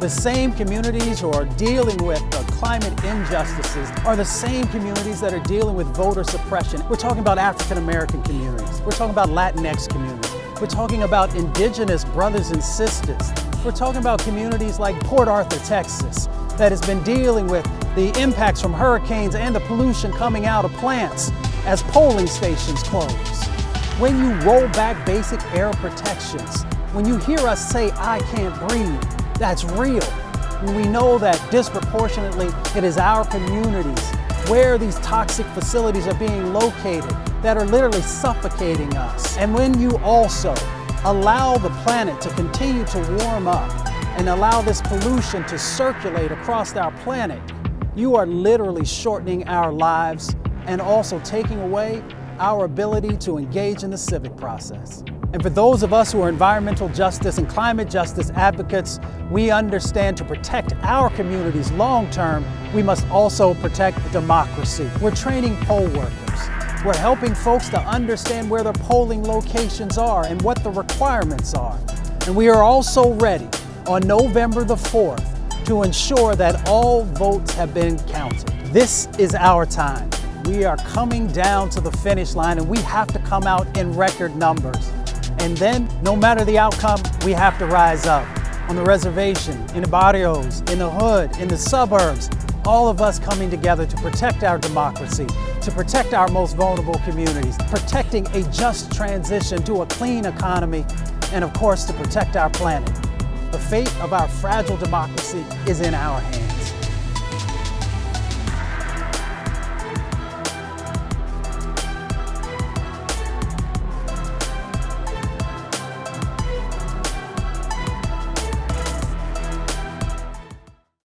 The same communities who are dealing with climate injustices are the same communities that are dealing with voter suppression. We're talking about African American communities. We're talking about Latinx communities. We're talking about indigenous brothers and sisters. We're talking about communities like Port Arthur, Texas, that has been dealing with the impacts from hurricanes and the pollution coming out of plants as polling stations close. When you roll back basic air protections, when you hear us say, I can't breathe, that's real. We know that disproportionately it is our communities where these toxic facilities are being located that are literally suffocating us. And when you also allow the planet to continue to warm up and allow this pollution to circulate across our planet, you are literally shortening our lives and also taking away our ability to engage in the civic process. And for those of us who are environmental justice and climate justice advocates, we understand to protect our communities long term, we must also protect democracy. We're training poll workers. We're helping folks to understand where their polling locations are and what the requirements are. And we are also ready on November the 4th to ensure that all votes have been counted. This is our time. We are coming down to the finish line and we have to come out in record numbers. And then, no matter the outcome, we have to rise up. On the reservation, in the barrios, in the hood, in the suburbs, all of us coming together to protect our democracy, to protect our most vulnerable communities, protecting a just transition to a clean economy, and of course, to protect our planet. The fate of our fragile democracy is in our hands.